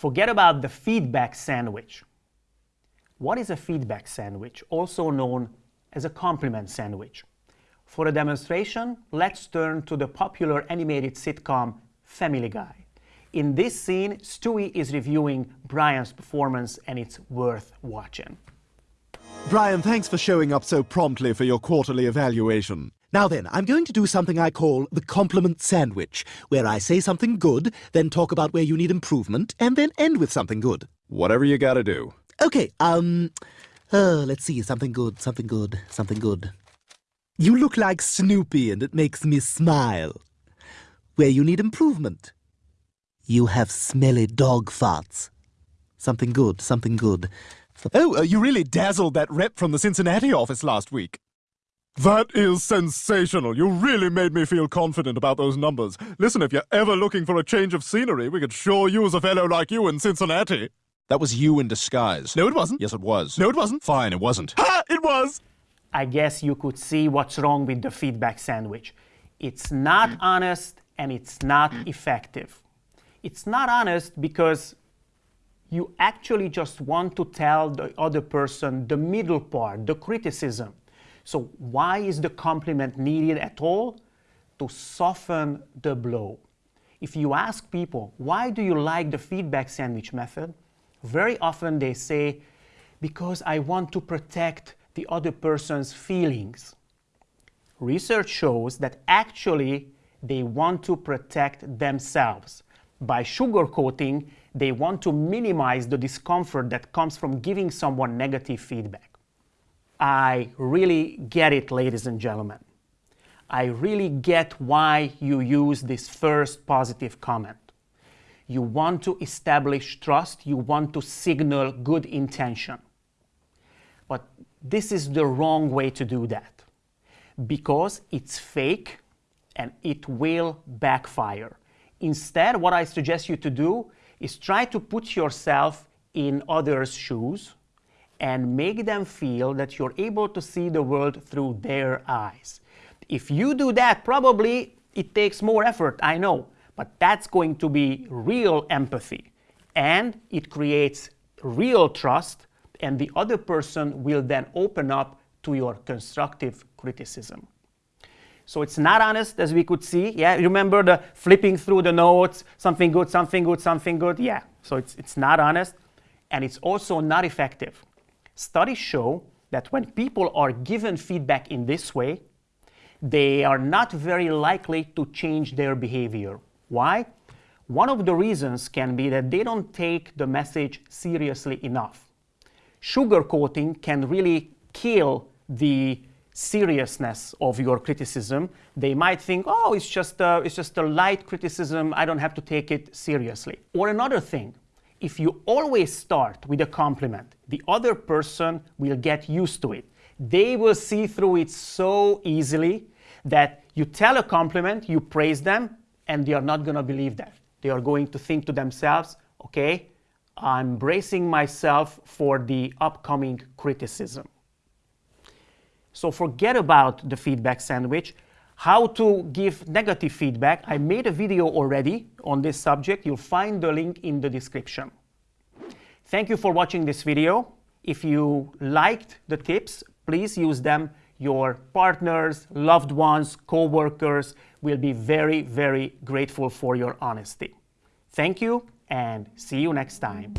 Forget about the feedback sandwich. What is a feedback sandwich, also known as a compliment sandwich? For a demonstration, let's turn to the popular animated sitcom Family Guy. In this scene, Stewie is reviewing Brian's performance and it's worth watching. Brian, thanks for showing up so promptly for your quarterly evaluation. Now then, I'm going to do something I call the compliment sandwich, where I say something good, then talk about where you need improvement, and then end with something good. Whatever you gotta do. Okay, um, uh, let's see, something good, something good, something good. You look like Snoopy and it makes me smile. Where you need improvement. You have smelly dog farts. Something good, something good. Oh, uh, you really dazzled that rep from the Cincinnati office last week. That is sensational. You really made me feel confident about those numbers. Listen, if you're ever looking for a change of scenery, we could sure use a fellow like you in Cincinnati. That was you in disguise. No, it wasn't. Yes, it was. No, it wasn't. Fine, it wasn't. Ha! It was! I guess you could see what's wrong with the feedback sandwich. It's not honest and it's not effective. It's not honest because you actually just want to tell the other person the middle part, the criticism. So why is the compliment needed at all? To soften the blow. If you ask people, why do you like the feedback sandwich method? Very often they say, because I want to protect the other person's feelings. Research shows that actually they want to protect themselves. By sugarcoating, they want to minimize the discomfort that comes from giving someone negative feedback. I really get it, ladies and gentlemen. I really get why you use this first positive comment. You want to establish trust, you want to signal good intention. But this is the wrong way to do that because it's fake and it will backfire. Instead, what I suggest you to do is try to put yourself in others' shoes and make them feel that you're able to see the world through their eyes. If you do that, probably it takes more effort, I know, but that's going to be real empathy. And it creates real trust, and the other person will then open up to your constructive criticism. So it's not honest, as we could see. Yeah, remember the flipping through the notes, something good, something good, something good. Yeah, so it's, it's not honest, and it's also not effective. Studies show that when people are given feedback in this way, they are not very likely to change their behavior. Why? One of the reasons can be that they don't take the message seriously enough. Sugarcoating can really kill the seriousness of your criticism. They might think, oh, it's just, a, it's just a light criticism, I don't have to take it seriously. Or another thing, if you always start with a compliment, the other person will get used to it. They will see through it so easily that you tell a compliment, you praise them, and they are not going to believe that. They are going to think to themselves, okay, I'm bracing myself for the upcoming criticism. So forget about the feedback sandwich how to give negative feedback. I made a video already on this subject. You'll find the link in the description. Thank you for watching this video. If you liked the tips, please use them. Your partners, loved ones, co-workers will be very, very grateful for your honesty. Thank you and see you next time.